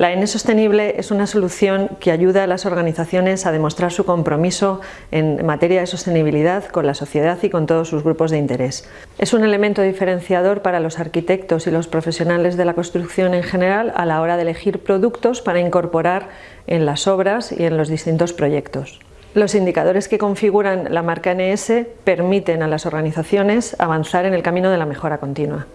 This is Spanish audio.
La N sostenible es una solución que ayuda a las organizaciones a demostrar su compromiso en materia de sostenibilidad con la sociedad y con todos sus grupos de interés. Es un elemento diferenciador para los arquitectos y los profesionales de la construcción en general a la hora de elegir productos para incorporar en las obras y en los distintos proyectos. Los indicadores que configuran la marca NS permiten a las organizaciones avanzar en el camino de la mejora continua.